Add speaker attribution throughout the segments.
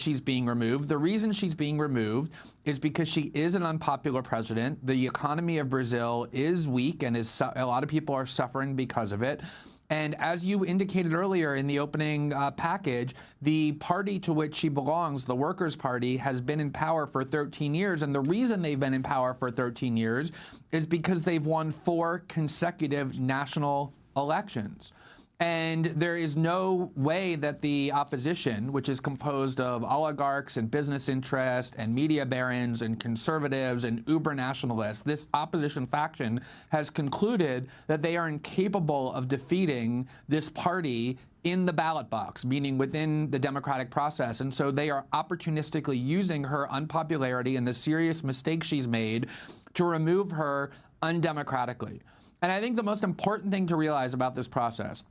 Speaker 1: she's being removed. The reason she's being removed is because she is an unpopular president. The economy of Brazil is weak and is a lot of people are suffering because of it. And as you indicated earlier in the opening uh, package, the party to which she belongs, the Workers' Party, has been in power for 13 years. And the reason they've been in power for 13 years is because they've won four consecutive national elections. And there is no way that the opposition, which is composed of oligarchs and business interests and media barons and conservatives and uber nationalists, this opposition faction has concluded that they are incapable of defeating this party in the ballot box, meaning within the democratic process. And so they are opportunistically using her unpopularity and the serious mistakes she's made to remove her undemocratically. And I think the most important thing to realize about this process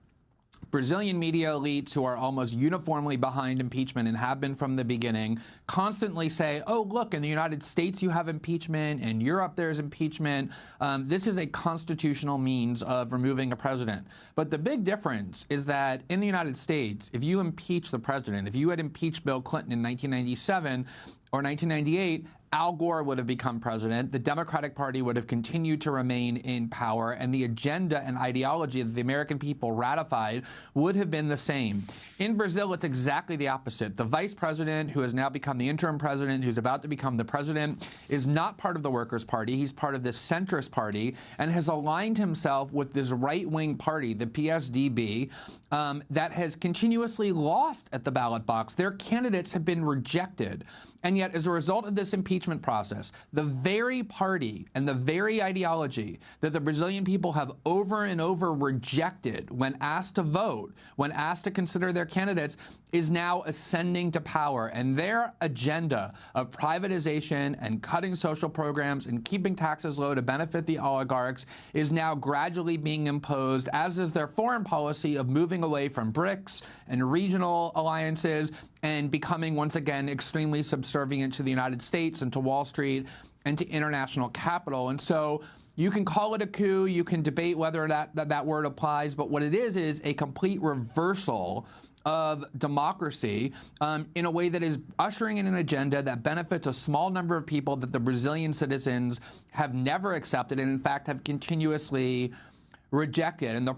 Speaker 1: Brazilian media elites who are almost uniformly behind impeachment and have been from the beginning constantly say, oh, look, in the United States you have impeachment, in Europe there's impeachment. Um, this is a constitutional means of removing a president. But the big difference is that in the United States, if you impeach the president, if you had impeached Bill Clinton in 1997, or 1998, Al Gore would have become president, the Democratic Party would have continued to remain in power, and the agenda and ideology that the American people ratified would have been the same. In Brazil, it's exactly the opposite. The vice president, who has now become the interim president, who's about to become the president, is not part of the Workers' Party. He's part of the centrist party and has aligned himself with this right-wing party, the PSDB, um, that has continuously lost at the ballot box. Their candidates have been rejected. And yet, as a result of this impeachment process, the very party and the very ideology that the Brazilian people have over and over rejected when asked to vote, when asked to consider their candidates, is now ascending to power. And their agenda of privatization and cutting social programs and keeping taxes low to benefit the oligarchs is now gradually being imposed, as is their foreign policy of moving away from BRICS and regional alliances and becoming once again extremely subservient to the United States and to Wall Street and to international capital. And so you can call it a coup, you can debate whether that, that, that word applies, but what it is is a complete reversal of democracy um, in a way that is ushering in an agenda that benefits a small number of people that the Brazilian citizens have never accepted and in fact have continuously rejected. And the